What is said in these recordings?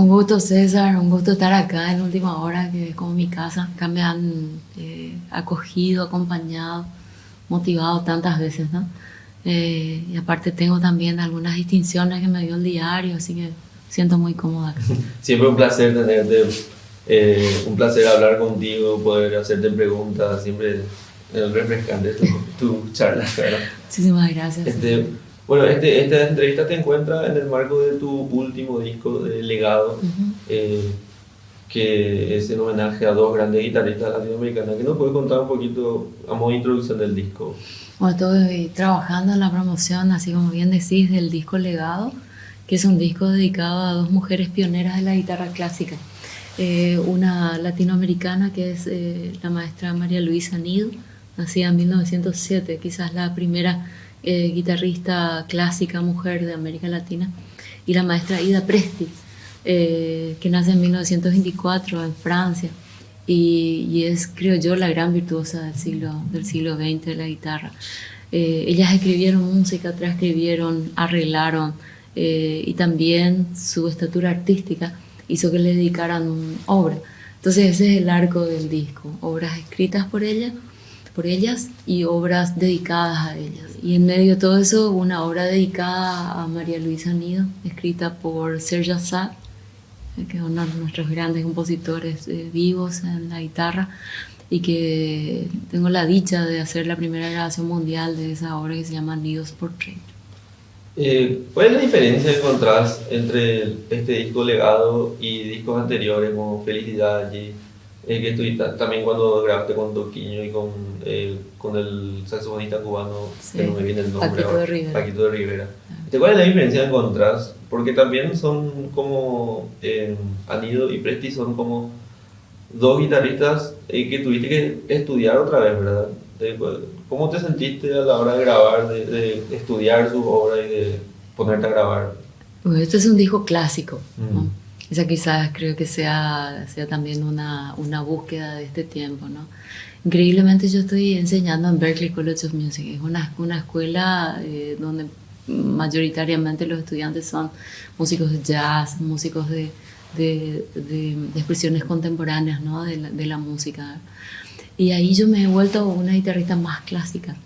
Un gusto César, un gusto estar acá en última hora, que es como mi casa. Acá me han eh, acogido, acompañado, motivado tantas veces, ¿no? Eh, y aparte tengo también algunas distinciones que me dio el diario, así que siento muy cómoda acá. Siempre un placer tenerte, eh, un placer hablar contigo, poder hacerte preguntas, siempre es refrescante tu, tu charla. Muchísimas gracias. Este, bueno, este, esta entrevista te encuentra en el marco de tu último disco de Legado, eh, que es en homenaje a dos grandes guitarristas latinoamericanas. ¿Qué nos puedes contar un poquito a modo de introducción del disco? Bueno, estoy trabajando en la promoción, así como bien decís, del disco Legado, que es un disco dedicado a dos mujeres pioneras de la guitarra clásica. Eh, una latinoamericana que es eh, la maestra María Luisa Nido, nacida en 1907, quizás la primera eh, guitarrista clásica mujer de América Latina, y la maestra Ida Presti, eh, que nace en 1924 en Francia, y, es, creo yo, la gran virtuosa del siglo, del siglo XX de la guitarra. Eh, ellas escribieron música, transcribieron, arreglaron, y también su estatura artística hizo que le dedicaran obra. Entonces ese es el arco del disco, obras escritas por ella por ellas y obras dedicadas a ellas. Y en medio de todo eso, una obra dedicada a María Luisa Nido, escrita por Serge Assad, que es uno de nuestros grandes compositores eh, vivos en la guitarra, y que tengo la dicha de hacer la primera grabación mundial de esa obra que se llama Nidos Portrait. Eh, ¿Cuál es la diferencia que encontrás entre este disco legado y discos anteriores como Felicidad y eh, que estuviste también cuando grabaste con Toquiño y con, eh, con el saxofonista cubano, que no me viene el nombre Paquito de Rivera. Paquito de Rivera. ¿Cuál es la diferencia que encontrás? Porque también son como, eh, Anido y Presti son como dos guitarristas eh, que tuviste que estudiar otra vez, ¿verdad? ¿Cómo te sentiste a la hora de grabar, de, de estudiar su obra y de ponerte a grabar? Pues este es un disco clásico, ¿no? Esa quizás creo que sea, sea también una, una búsqueda de este tiempo, ¿no? Increíblemente yo estoy enseñando en Berklee College of Music, es una, una escuela eh, donde mayoritariamente los estudiantes son músicos de jazz, músicos de, de, de, expresiones contemporáneas ¿no? la, de la música. Y ahí yo me he vuelto una guitarrista más clásica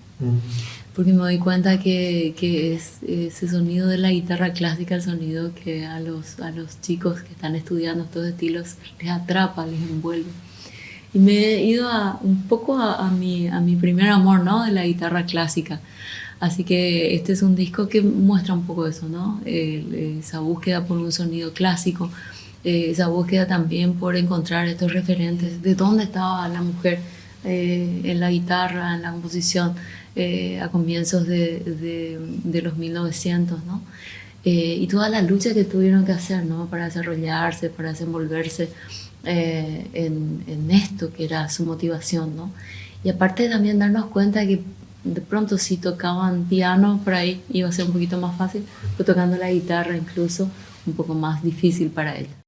porque me doy cuenta que, es ese sonido de la guitarra clásica, el sonido que a los, chicos que están estudiando estos estilos les atrapa, les envuelve. Y me he ido a, un poco a, mi, primer amor, ¿no? De la guitarra clásica. Así que este es un disco que muestra un poco eso, ¿no? esa búsqueda por un sonido clásico, eh, esa búsqueda también por encontrar estos referentes de dónde estaba la mujer eh, en la guitarra, en la composición, eh, a comienzos de, de, de, los 1900, ¿no? Eh, y toda la lucha que tuvieron que hacer, ¿no? Para desarrollarse, para desenvolverse eh, en, en, esto que era su motivación, ¿no? Y aparte también darnos cuenta que de pronto si tocaban piano por ahí iba a ser un poquito más fácil, pero tocando la guitarra incluso un poco más difícil para ellos.